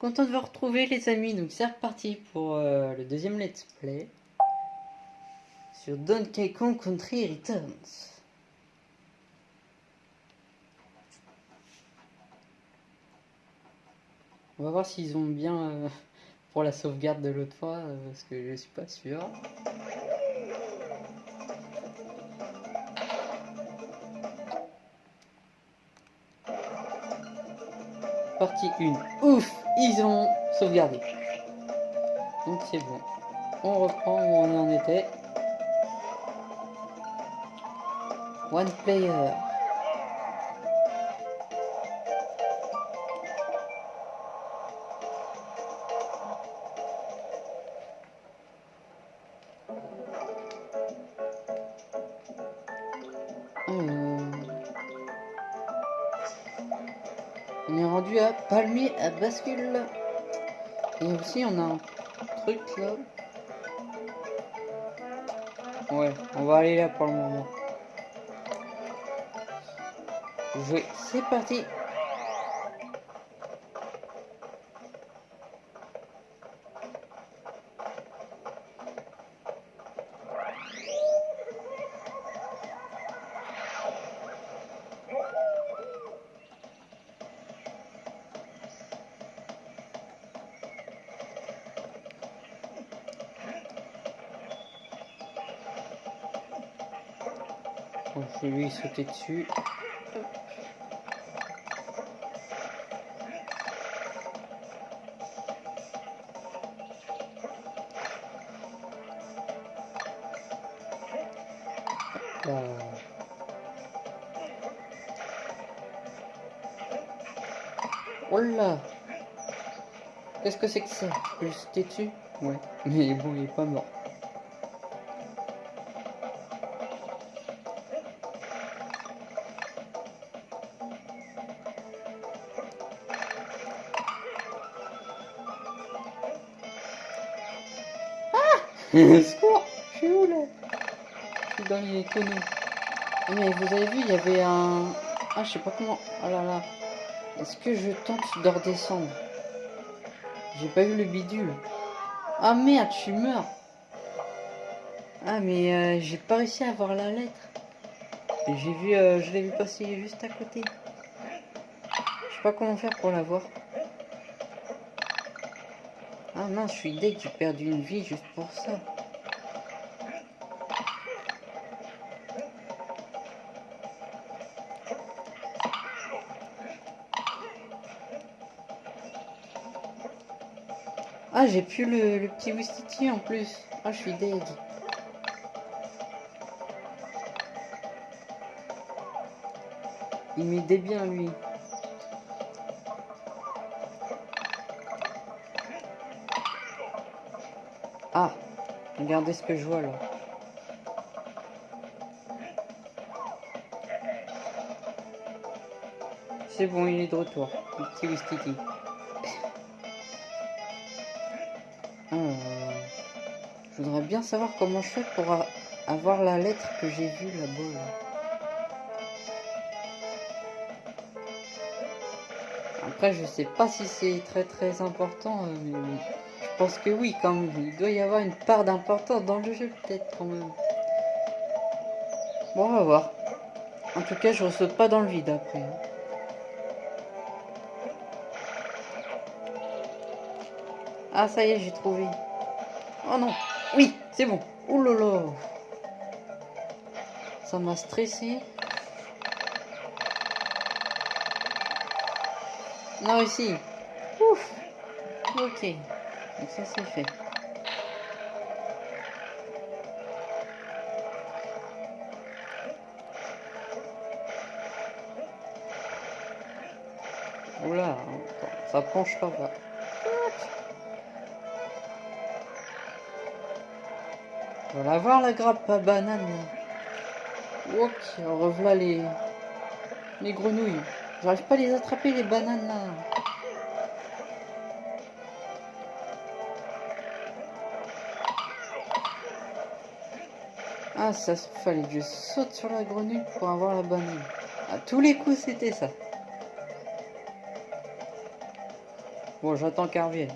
Content de vous retrouver les amis, donc c'est reparti pour euh, le deuxième let's play sur Donkey Kong Country Returns. On va voir s'ils ont bien euh, pour la sauvegarde de l'autre fois, euh, parce que je suis pas sûr. Partie 1. Ouf Ils ont sauvegardé. Donc c'est bon. On reprend où on en était. One player. On est rendu à palmier à bascule. Et aussi on a un truc là. Ouais, on va aller là pour le moment. Jouer, c'est parti. Lui sauter dessus. Là. Oh là Qu'est-ce que c'est que ça? Je sauter dessus? Ouais. Mais bon, il est pas mort. Secours Je suis où là Je suis dans les tonneaux. Ah, mais vous avez vu, il y avait un... Ah, je sais pas comment... Oh là là. Est-ce que je tente de redescendre? J'ai pas eu le bidule. Ah merde, je mort. Ah, mais euh, j'ai pas réussi à avoir la lettre. Et J'ai vu... euh, je l'ai vu passer juste à côté. Je sais pas comment faire pour la voir. Ah non, je suis deg, j'ai perdu une vie juste pour ça. Ah, j'ai plus le, petit Wistiti en plus. Ah, je suis deg. Il m'aidait bien, lui. Regardez ce que je vois là. C'est bon, il est de retour. Le petit Wistiti. Euh, je voudrais bien savoir comment je fais pour avoir la lettre que j'ai vue là-bas. là. Après, je sais pas si c'est très très important, euh, mais pense que oui, quand même. Il doit y avoir une part d'importance dans le jeu, peut-être quand même. Bon, on va voir. En tout cas, je ressaute pas dans le vide après. hein. Ah, ça y est, j'ai trouvé. Oh non. Oui, c'est bon. Ouh là. Ça m'a stressé. Non, ici. Ouf. Ok. Donc ça, c'est fait. Oula, ça penche pas. On va la voir la grappe à banane. Ok, revoilà les... les grenouilles. J'arrive pas à les attraper les bananes. Ça fallait que je saute sur la grenouille pour avoir la banane. À tous les coups, c'était ça. Bon, j'attends qu'elle revienne.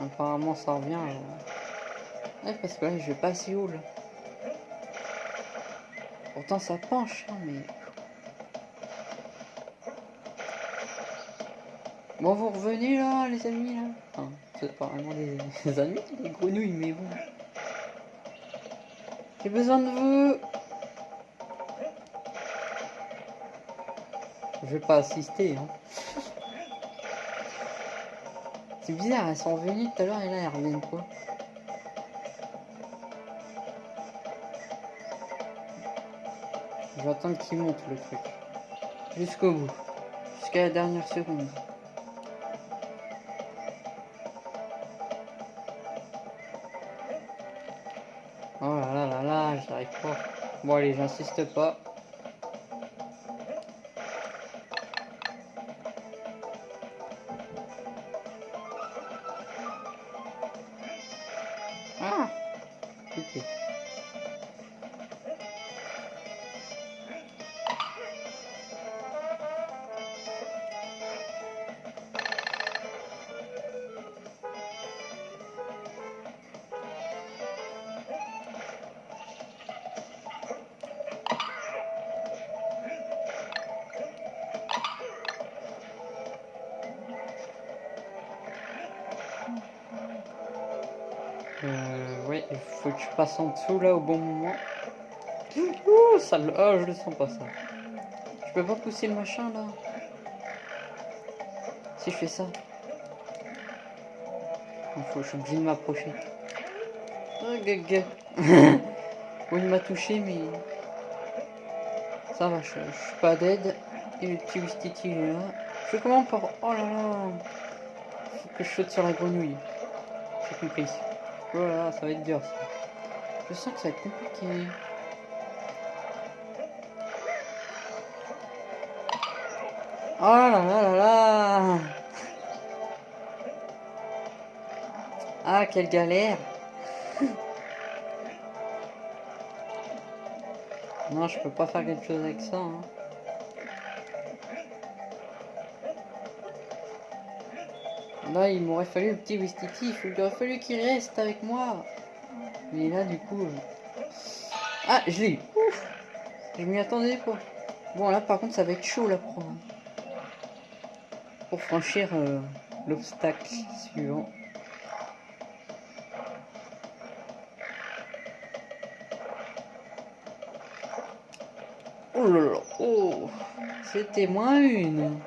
Apparemment, ça revient. euh. Ouais, parce que là, je vais pas assez haut, là. Pourtant, ça penche, hein, mais... Bon, vous revenez, là, les amis, là? Enfin, c'est pas vraiment des, des amis, des grenouilles, mais bon. J'ai besoin de vous Je vais pas assister, hein. C'est bizarre, elles sont venues tout à l'heure et là elles reviennent vais attendre qu'il monte le truc. Jusqu'au bout. Jusqu'à la dernière seconde. Oh là là là là, j'arrive pas. Bon allez, j'insiste pas. Passe en dessous là au bon moment. Ouh, ça, le- oh, je le sens pas ça. Je peux pas pousser le machin là. Si je fais ça. Il faut, je suis obligé de m'approcher. Oh, gaga. bon, il m'a touché, mais ça va, je, je suis pas dead. Et le petit Wistiti est là. Je fais comment pour. Oh là là. Faut que je saute sur la grenouille. J'ai compris. Oh là là, ça va être dur ça. Je sens que ça va être compliqué. Oh là là là là Ah, quelle galère Non, je peux pas faire quelque chose avec ça. hein. Là, il m'aurait fallu le petit Wistiti. Il aurait fallu qu'il reste avec moi. Mais là, du coup... euh, Ah, je l'ai. Ouf Je m'y attendais pas. Bon, là, par contre, ça va être chaud, là, pour, pour franchir euh, l'obstacle suivant. Oh là là, oh C'était moins une.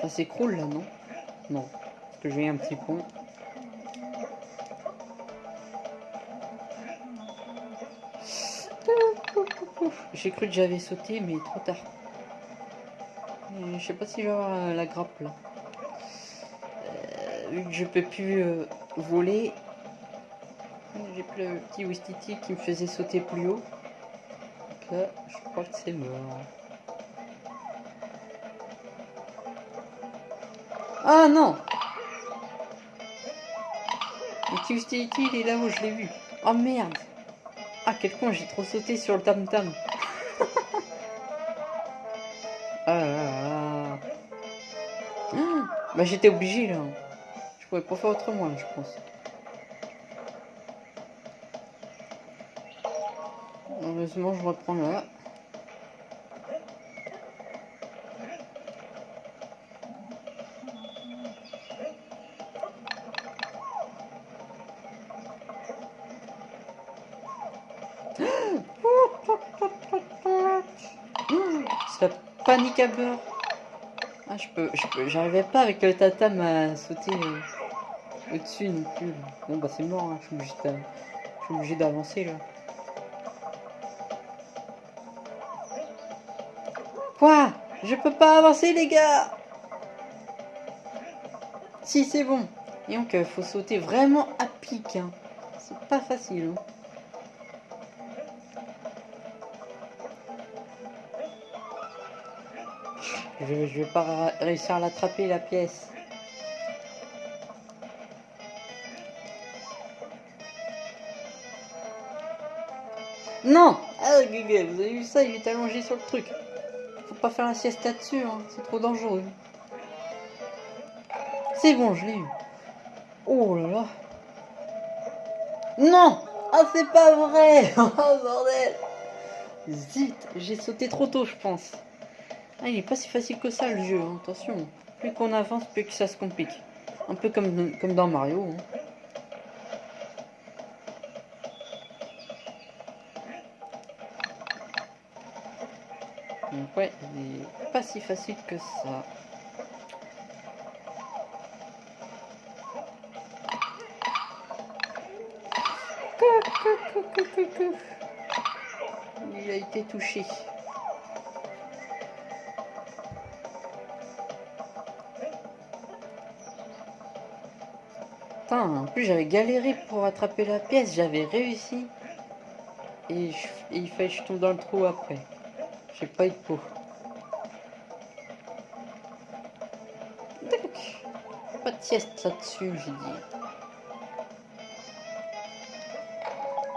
Ça s'écroule là, non? Non. Parce que j'ai un petit pont. J'ai cru que j'avais sauté, mais trop tard. Euh, Je sais pas si je vais avoir euh, la grappe là. Euh, vu que je peux plus euh, voler, j'ai plus le petit Wistiti qui me faisait sauter plus haut. Donc là, je crois que c'est mort. Ah non Le Wistiti, il est là où je l'ai vu. Oh merde Ah quel con, j'ai trop sauté sur le tam-tam. ah là là. Ah, bah j'étais obligé là. Je pouvais pas faire autrement je pense. Heureusement, je reprends là. Panique à beurre. Ah, je peux, je peux, j'arrivais pas avec le tatam à sauter au-dessus non plus. Bon, bah c'est mort, hein. je suis obligé d'avancer là. Quoi? Je peux pas avancer, les gars Si, c'est bon. Et donc, faut sauter vraiment à pic. Hein. C'est pas facile. hein. Je, vais pas réussir à l'attraper, la pièce. Non Ah, Gugu, vous avez vu ça? Il est allongé sur le truc. Faut pas faire la sieste là-dessus, hein. c'est trop dangereux. C'est bon, je l'ai eu. Oh là là. Non Ah, c'est pas vrai Oh, bordel Zit, j'ai sauté trop tôt, je pense. Ah, il est pas si facile que ça, le jeu, hein. attention. Plus qu'on avance, plus que ça se complique. Un peu comme, comme dans Mario. Hein. Donc ouais, il est pas si facile que ça. Il a été touché. Putain, en plus j'avais galéré pour attraper la pièce, j'avais réussi. Et, il fallait que je tombe dans le trou après. J'ai pas eu de peau. Pas de sieste là-dessus, j'ai dit.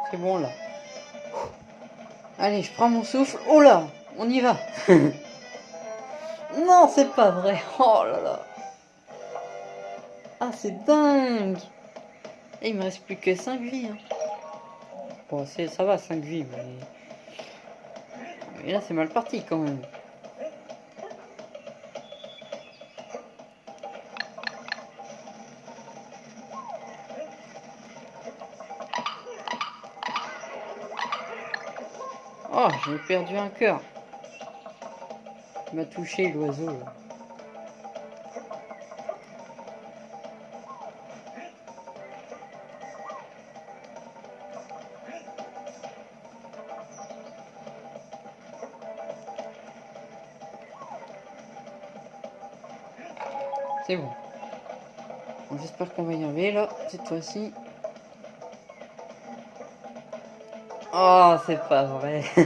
C'est bon là. Allez, je prends mon souffle. Oh là, on y va. non, c'est pas vrai. Oh là là. C'est dingue. Et il me reste plus que 5 vies. Hein. Bon, ça va, 5 vies, mais... Et là, c'est mal parti quand même. Oh, j'ai perdu un cœur. Il m'a touché l'oiseau. C'est bon. J'espère qu'on va y arriver là, cette fois-ci. Oh, c'est pas vrai.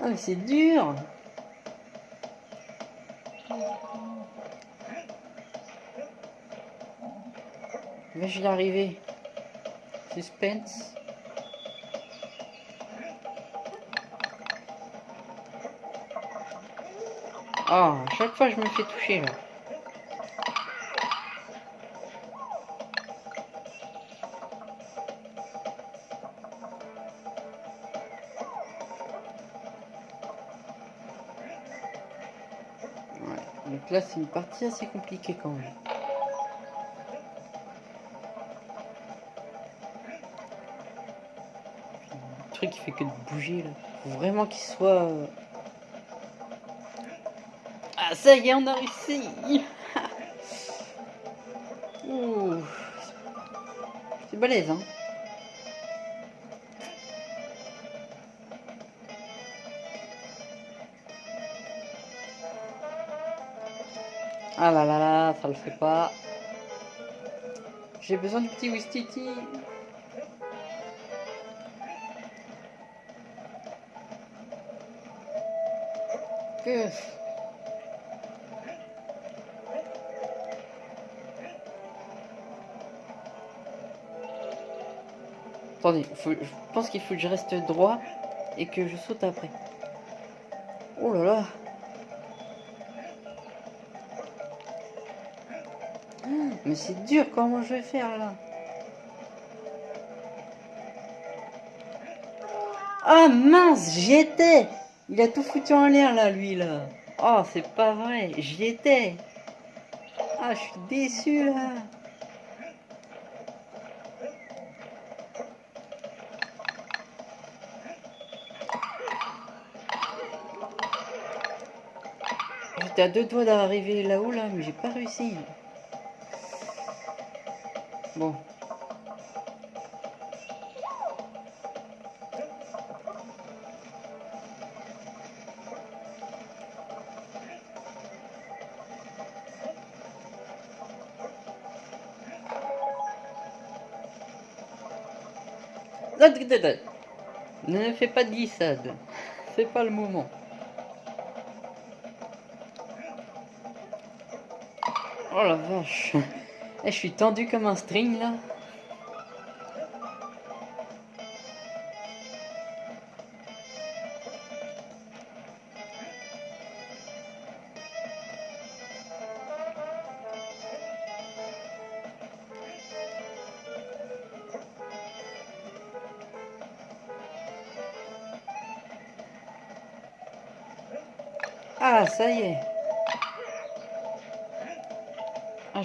ah, mais c'est dur. Mais je vais y arriver. Suspense. Ah, à chaque fois je me fais toucher là. Ouais, donc là c'est une partie assez compliquée quand même. Le truc qui fait que de bouger là. Faut vraiment qu'il soit... Ah, ça y est, on a réussi C'est balèze, hein Ah là là là, ça le fait pas. J'ai besoin du petit Wistiti. Que... Attendez, je pense qu'il faut que je reste droit et que je saute après. Oh là là Mais c'est dur, comment je vais faire là? Ah mince, j'y étais Il a tout foutu en l'air là, lui là. Oh, c'est pas vrai, j'y étais. Ah, je suis déçu là. J'étais à deux doigts d'arriver là-haut, là, mais j'ai pas réussi. Bon. Ne fais pas de glissade. C'est pas le moment. Oh la vache. Eh, je suis tendu comme un string là.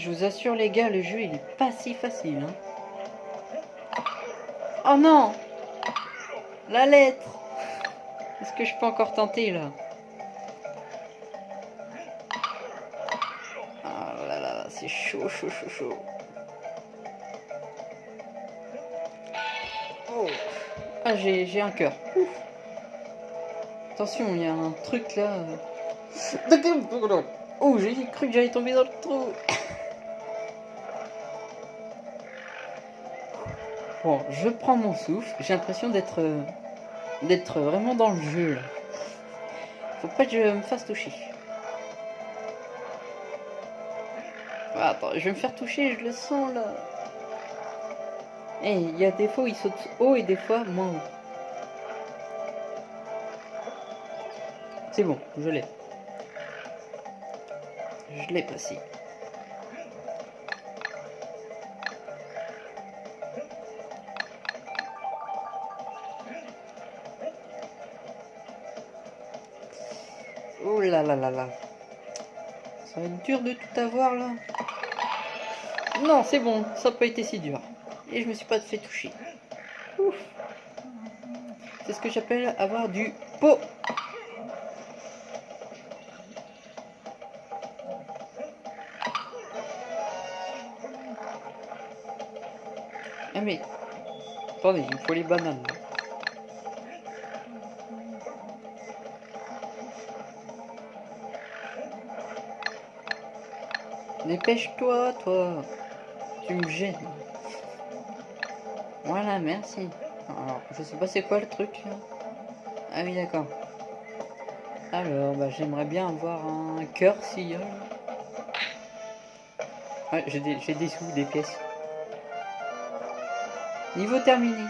Je vous assure, les gars, le jeu, il est pas si facile. Hein. Oh non La lettre Est-ce que je peux encore tenter, là? Oh là là, c'est chaud, chaud, chaud, chaud. Oh Ah, j'ai un cœur. Attention, il y a un truc là. Oh, j'ai cru que j'allais tomber dans le trou. Bon, je prends mon souffle. J'ai l'impression d'être d'être vraiment dans le jeu. Là. Faut pas que je me fasse toucher. Ah, attends, je vais me faire toucher, je le sens là. Et eh, il y a des fois où il saute haut et des fois moins haut. C'est bon, je l'ai. Je l'ai passé. Là là là. Ça va être dur de tout avoir là. Non, c'est bon, ça n'a pas été si dur. Et je me suis pas fait toucher. C'est ce que j'appelle avoir du pot. Ah mais... Attendez, il faut les bananes. Dépêche-toi, toi. Tu me gênes. Voilà, merci. Alors, je sais pas c'est quoi le truc. Ah oui, d'accord. Alors, bah, j'aimerais bien avoir un cœur si... Ouais, j'ai des, des sous, des pièces. Niveau terminé.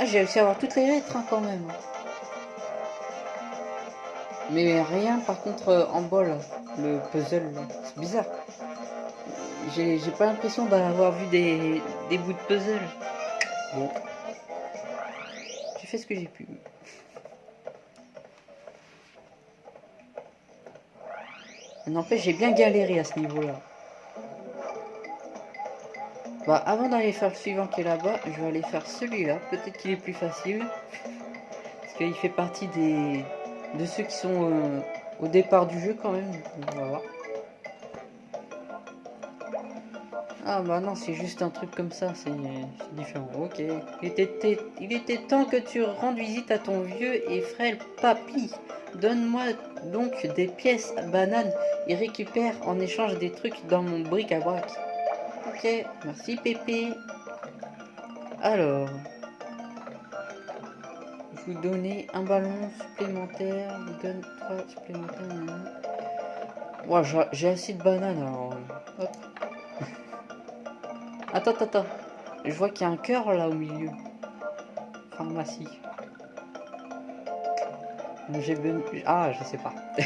Ah, j'ai réussi à avoir toutes les lettres hein, quand même. Mais rien par contre en bol, le puzzle, c'est bizarre. J'ai pas l'impression d'avoir vu des, bouts de puzzle. Bon. J'ai fait ce que j'ai pu. N'empêche, j'ai bien galéré à ce niveau-là. Bah, avant d'aller faire le suivant qui est là-bas, je vais aller faire celui-là. Peut-être qu'il est plus facile. Parce qu'il fait partie des de ceux qui sont euh, au départ du jeu quand même. On va voir. Ah bah non, c'est juste un truc comme ça, c'est différent. Ok. Il était, temps que tu rendes visite à ton vieux et frêle papy. Donne-moi donc des pièces bananes et récupère en échange des trucs dans mon bric-à-brac. Ok, merci Pépé. Alors, vous donnez un ballon supplémentaire, vous donne trois supplémentaires. Moi, j'ai assez de bananes alors. Hop. Attends, attends. Je vois qu'il y a un cœur là au milieu. Pharmacie. J'ai Ah, je sais pas.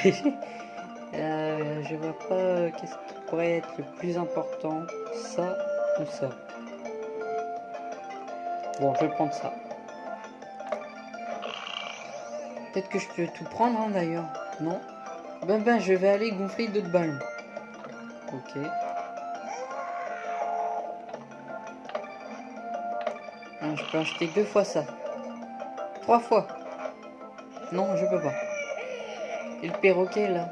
euh, je vois pas qu'est-ce qui pourrait être le plus important. Ça ou ça. Bon, je vais prendre ça. Peut-être que je peux tout prendre hein, d'ailleurs. Non Ben ben, je vais aller gonfler d'autres ballons. Ok. Ah, je peux acheter deux fois ça. Trois fois. Non, je peux pas. Et le perroquet là.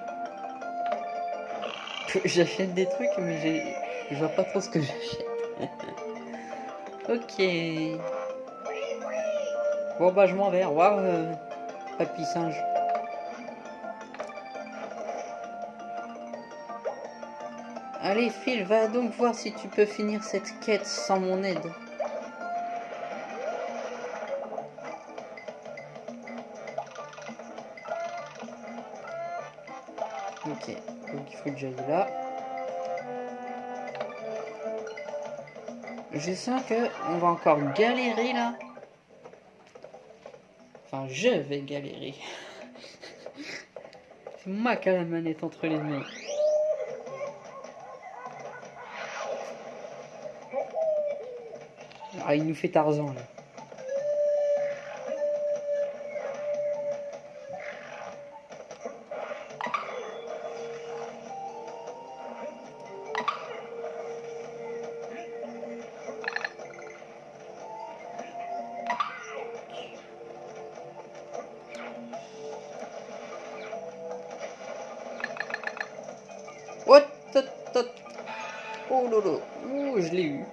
J'achète des trucs mais je vois pas trop ce que j'achète. ok. Bon bah je m'en vais. Waouh papy singe. Allez, Phil, va donc voir si tu peux finir cette quête sans mon aide. Ok, donc il faut que j'aille là. Je sens que on va encore galérer là je vais galérer. C'est moi qui ai la manette entre les mains. Ah, il nous fait Tarzan là. Lolo. Oh, je l'ai eu.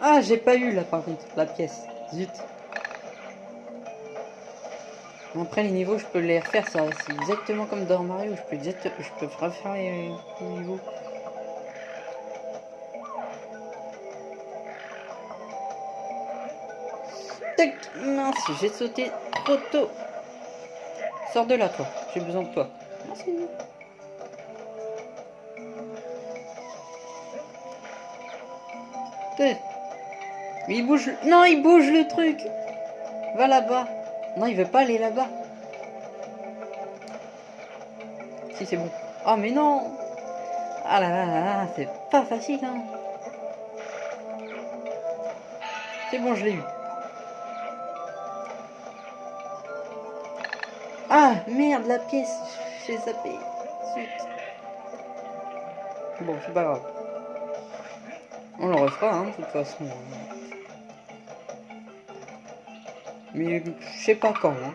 Ah, j'ai pas eu là par contre, la pièce. Zut. Après les niveaux, je peux les refaire, ça c'est exactement comme dans Mario, je peux, je peux refaire les, niveaux. Mince, j'ai sauté trop tôt. Sors de là, toi. J'ai besoin de toi. Merci. Il bouge. Non, il bouge le truc. Va là-bas. Non, il veut pas aller là-bas. Si, c'est bon. Oh, mais non Ah là là là là, c'est pas facile, hein. C'est bon, je l'ai eu. Ah, merde, la pièce. J'ai zappé. Zut. Bon, c'est pas grave. On le refera, hein, de toute façon. Mais je sais pas quand. Hein.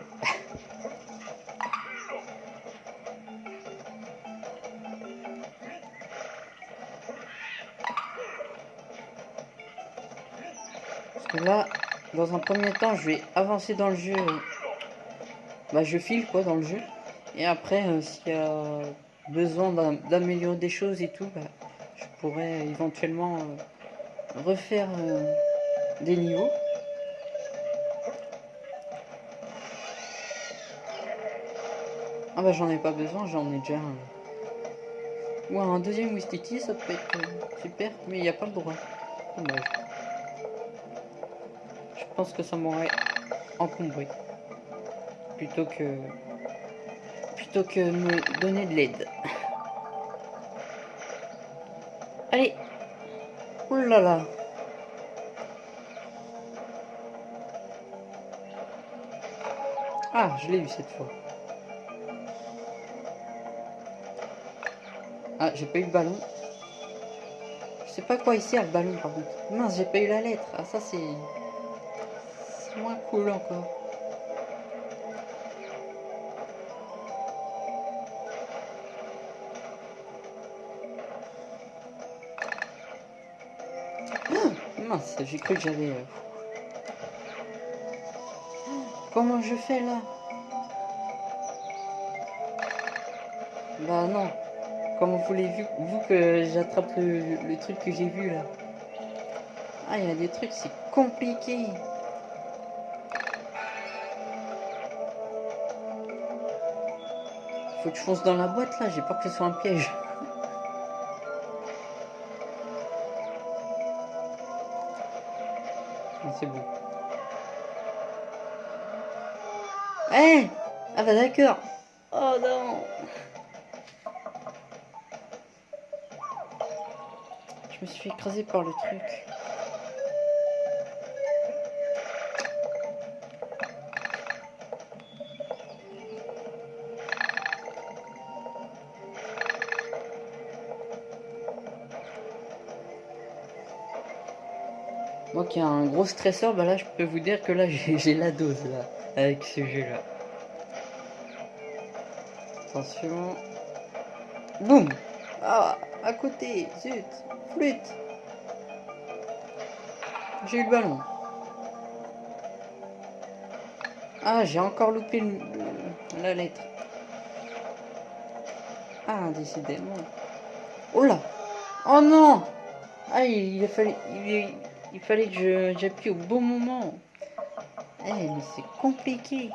Parce que là, dans un premier temps, je vais avancer dans le jeu. Bah, je file quoi dans le jeu. Et après, euh, s'il y a besoin d'améliorer des choses et tout, bah, je pourrais éventuellement euh, refaire euh, des niveaux. Ah bah j'en ai pas besoin, j'en ai déjà un. Ou un deuxième Wistiti, ça peut être super, mais il n'y a pas le droit. Je pense que ça m'aurait encombré. Plutôt que... Plutôt que me donner de l'aide. Allez Oulala là Ah, je l'ai eu cette fois. Ah, j'ai pas eu le ballon. Je sais pas quoi il sert le ballon par contre. Mince, j'ai pas eu la lettre. Ah, ça c'est... C'est moins cool encore. J'ai cru que j'avais... Euh, comment je fais là? Bah non. Comment vous l'avez vu, vous que j'attrape le, truc que j'ai vu là? Ah, il y a des trucs, c'est compliqué. Faut que je fonce dans la boîte là, j'ai peur que ce soit un piège. Eh Ah bah d'accord. Oh non Je me suis écrasé par le truc. Moi qui ai un gros stresseur, bah là je peux vous dire que là j'ai la dose là, avec ce jeu là. Attention. Boum Ah, à côté, zut Flûte J'ai eu le ballon. Ah, j'ai encore loupé la lettre. Ah, décidément. Oh là Oh non Ah, il, fallait, il, fallait que j'appuie au bon moment. Eh, mais c'est compliqué.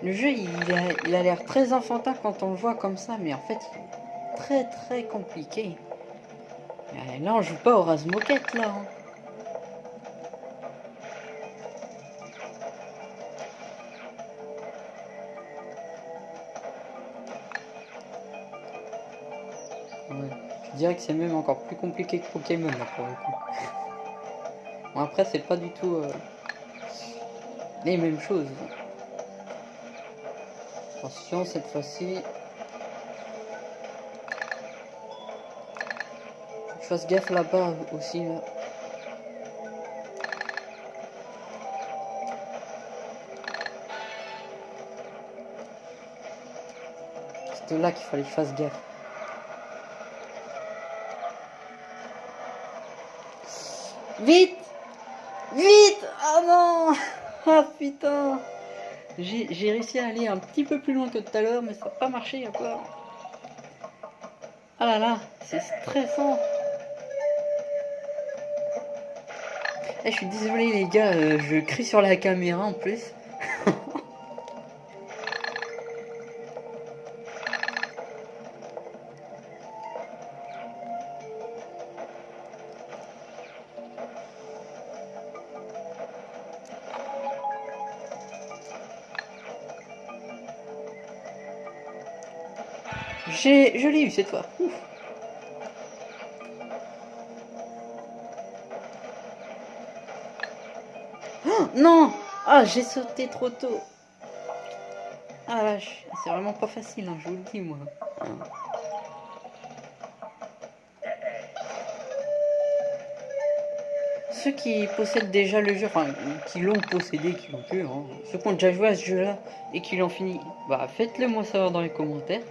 Le jeu, il a l'air très enfantin quand on le voit comme ça, mais en fait, très très compliqué. Euh, là, on joue pas au rase-moquette, là. Hein. Dirais que c'est même encore plus compliqué que Pokémon, là, pour le coup. bon, après, c'est pas du tout... Euh, les mêmes choses. Attention, cette fois-ci. Je fasse gaffe là-bas aussi. Là. C'était là qu'il fallait que je fasse gaffe. Vite. Vite. Oh non. Ah putain. J'ai réussi à aller un petit peu plus loin que tout à l'heure, mais ça n'a pas marché encore. Ah là là, c'est stressant. Eh, Je suis désolé les gars, euh, je crie sur la caméra en plus. Je l'ai eu cette fois. Oh, non Ah, j'ai sauté trop tôt. Ah c'est vraiment pas facile, hein, je vous le dis moi. Ceux qui possèdent déjà le jeu, enfin qui l'ont possédé, qui l'ont pu, hein, ceux qui ont déjà joué à ce jeu-là et qui l'ont fini, bah faites-le moi savoir dans les commentaires.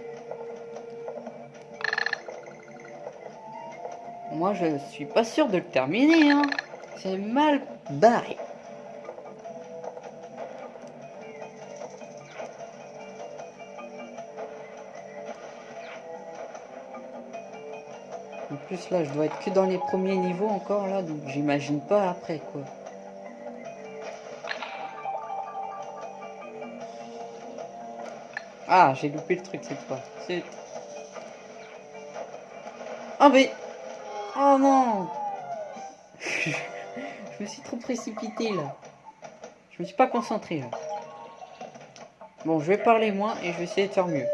Moi, je suis pas sûr de le terminer. Hein. C'est mal barré. En plus, là, je dois être que dans les premiers niveaux encore, là. Donc, j'imagine pas après, quoi. Ah, j'ai loupé le truc cette fois. Ah, mais... Oh non Je me suis trop précipité là. Je me suis pas concentré là. Bon, je vais parler moins et je vais essayer de faire mieux.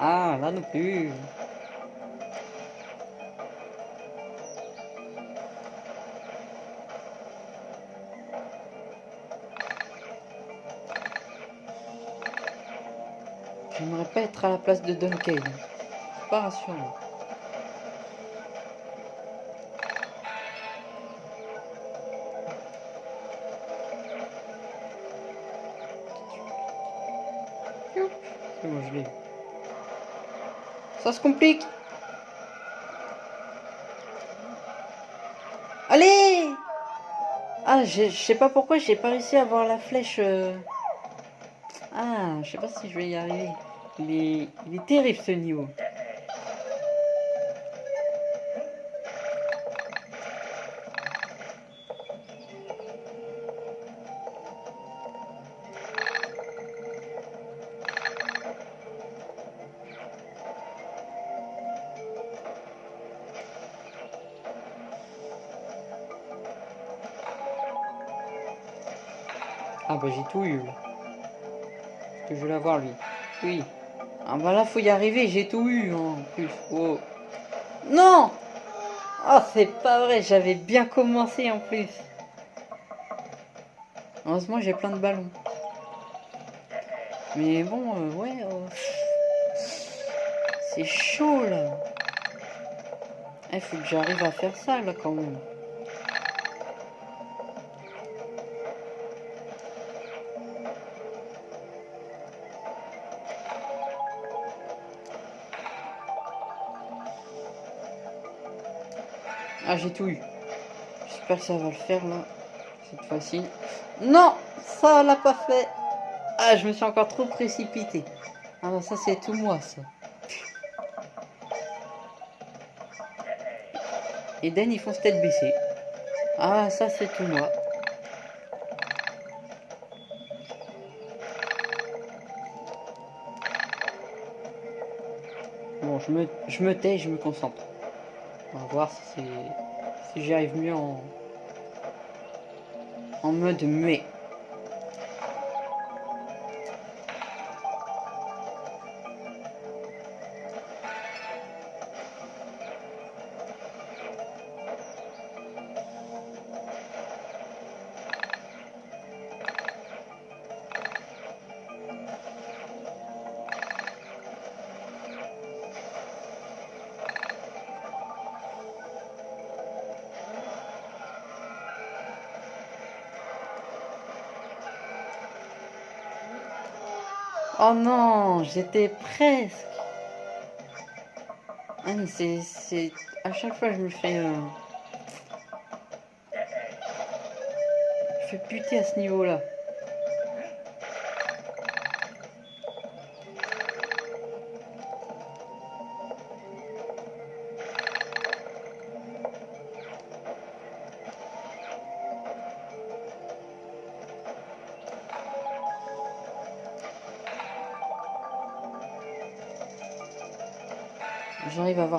Ah, là non plus. J'aimerais pas être à la place de Duncan. Pas rassurant. Ça se complique. Allez Ah, je sais pas pourquoi j'ai pas réussi à avoir la flèche. Euh. Ah, je sais pas si je vais y arriver. Il il est terrible ce niveau. J'ai tout eu. que je veux l'avoir lui Oui. Ah bah là faut y arriver, j'ai tout eu en plus. Oh. Non Oh c'est pas vrai, j'avais bien commencé en plus. Heureusement j'ai plein de ballons. Mais bon, euh, ouais. Euh, c'est chaud là. Il eh, faut que j'arrive à faire ça là quand même. Ah, j'ai tout eu. J'espère que ça va le faire, là. Cette fois-ci. Non Ça l'a pas fait. Ah, je me suis encore trop précipité. Ah, bah, ça, c'est tout moi, ça. Eden, ils font tête baissée. Ah, ça, c'est tout moi. Bon, je me, je me tais, je me concentre. On va voir si, si j'y arrive mieux en, en mode muet. J'étais presque. Ah mais c'est... c'est- À chaque fois je me fais... euh, Je fais puter à ce niveau-là.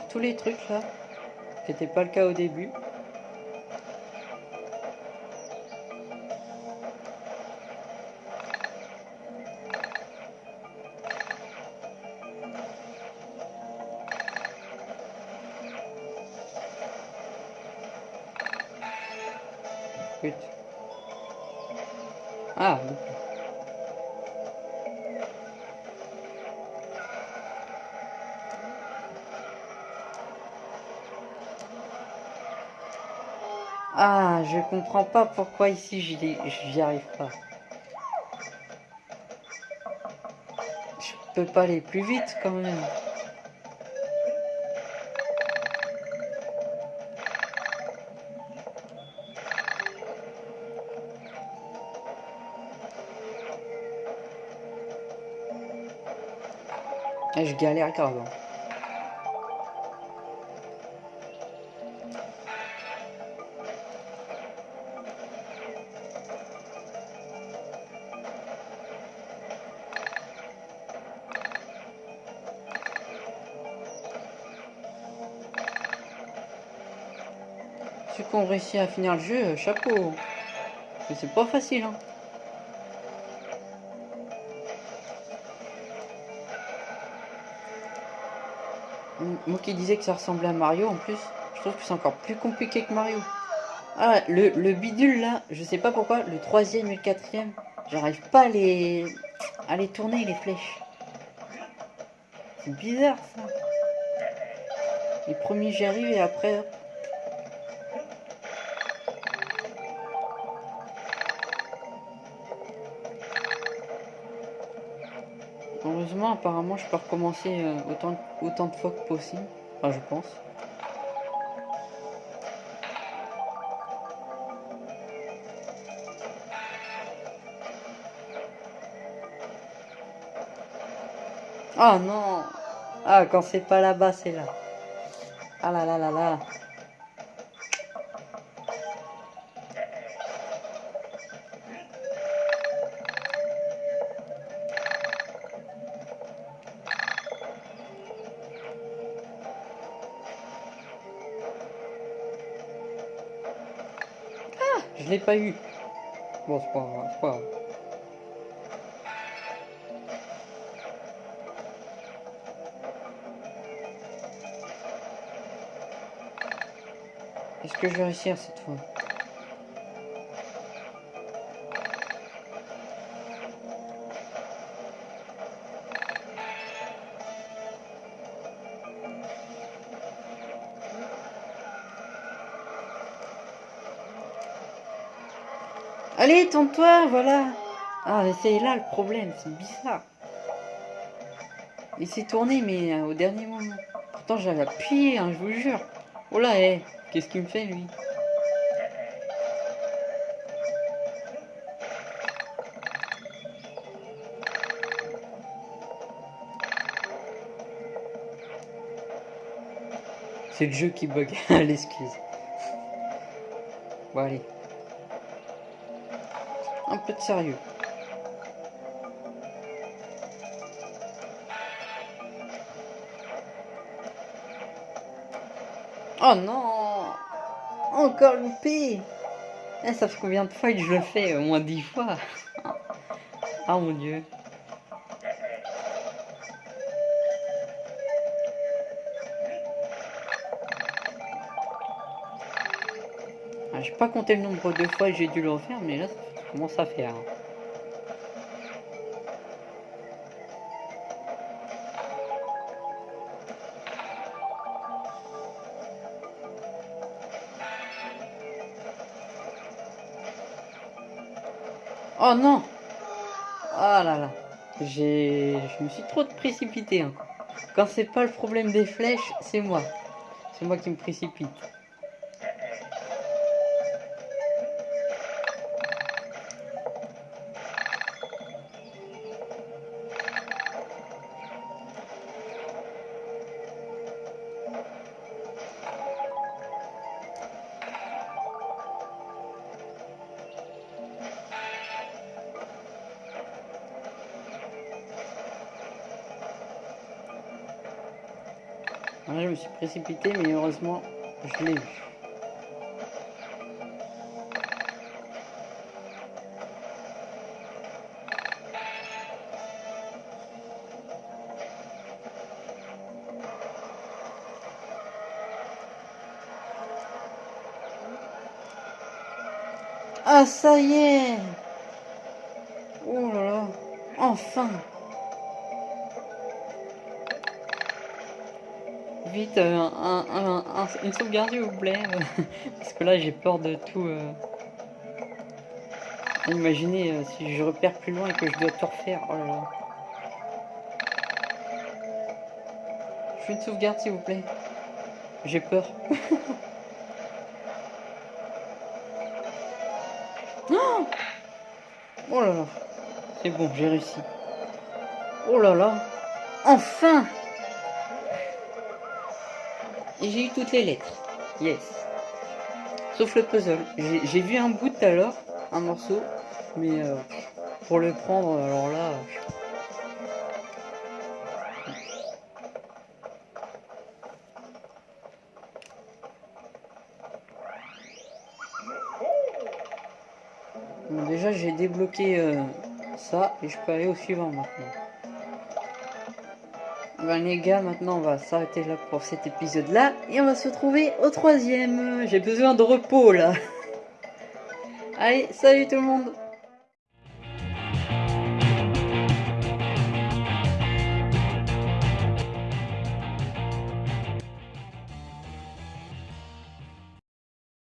Tous les trucs là, qui n'était pas le cas au début. Comprends pas pourquoi ici j'y j'y arrive pas. Je peux pas aller plus vite quand même. Ah, je galère grave. Hein. Ceux qui ont réussi à finir le jeu, euh, chapeau. Mais c'est pas facile, hein. Moi qui disais que ça ressemblait à Mario, en plus, je trouve que c'est encore plus compliqué que Mario. Ah, le, le bidule là, je sais pas pourquoi, le troisième et le quatrième, j'arrive pas à les, à les tourner les flèches. C'est bizarre ça. Les premiers j'y arrive et après, apparemment, je peux recommencer euh, autant, autant de fois que possible. Enfin, je pense. Oh non Ah, quand c'est pas là-bas, c'est là. Ah là là là là. Je l'ai pas eu. Bon, c'est pas grave, c'est pas grave. Est-ce que je vais réussir cette fois? Allez, tourne-toi, voilà. Ah, c'est là le problème, c'est bizarre. Il s'est tourné, mais euh, au dernier moment. Pourtant, j'avais appuyé, hein, je vous jure. Oh là, hé, qu'est-ce qu'il me fait, lui? C'est le jeu qui bug, l'excuse. Bon, allez. Un peu de sérieux. Oh non Encore loupé eh, Ça fait combien de fois que je le fais? Au moins dix fois. Ah mon dieu. Ah, j'ai pas compté le nombre de fois que j'ai dû le refaire, mais là, ça commence à faire. Oh non Oh là là J'ai... Je me suis trop précipité. Quand c'est pas le problème des flèches, c'est moi. C'est moi qui me précipite. Précipité, mais heureusement, je l'ai eu. Ah, ça y est Euh, un, une sauvegarde s'il vous plaît. Parce que là j'ai peur de tout. Euh... Imaginez euh, si je repère plus loin et que je dois tout refaire. Oh là là. Je fais une sauvegarde s'il vous plaît. J'ai peur. oh là là. C'est bon, j'ai réussi. Oh là là. Enfin et j'ai eu toutes les lettres. Yes. Sauf le puzzle. J'ai vu un bout tout à l'heure, un morceau, mais euh, pour le prendre, alors là... Bon, déjà j'ai débloqué euh, ça et je peux aller au suivant maintenant. Ben les gars, maintenant on va s'arrêter là pour cet épisode là et on va se retrouver au troisième. J'ai besoin de repos là. Allez, salut tout le monde